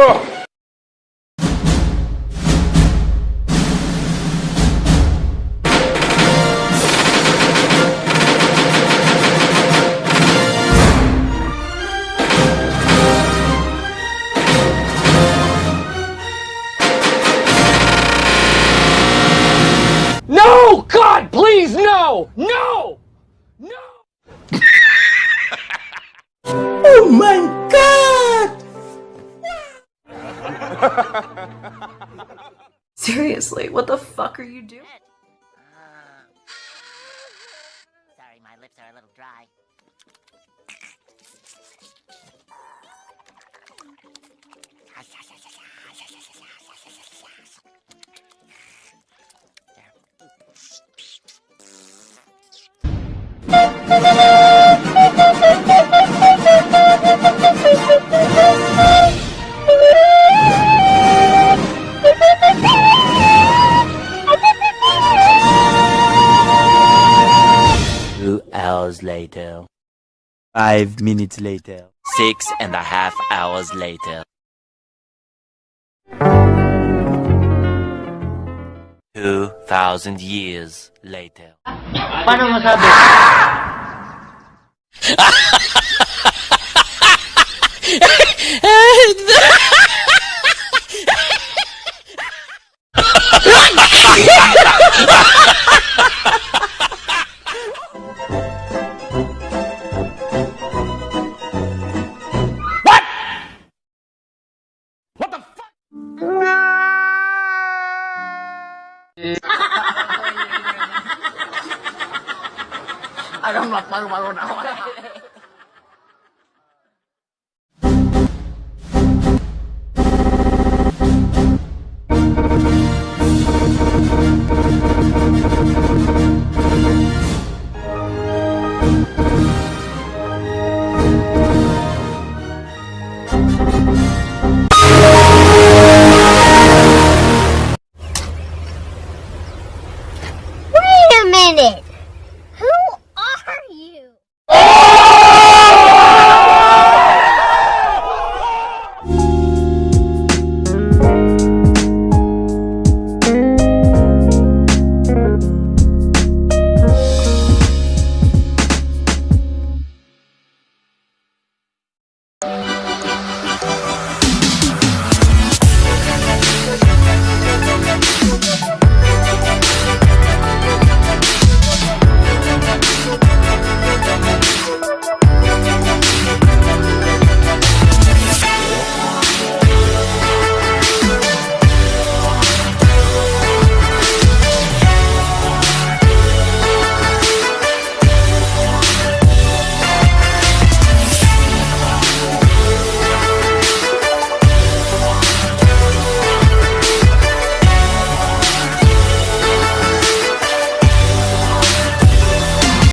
No! God, please, no! No! No! Oh my Seriously, what the fuck are you doing? Uh, sorry, my lips are a little dry. Two hours later. Five minutes later. Six and a half hours later. Two thousand years later. Paano masabi? What I don't know if I. minute.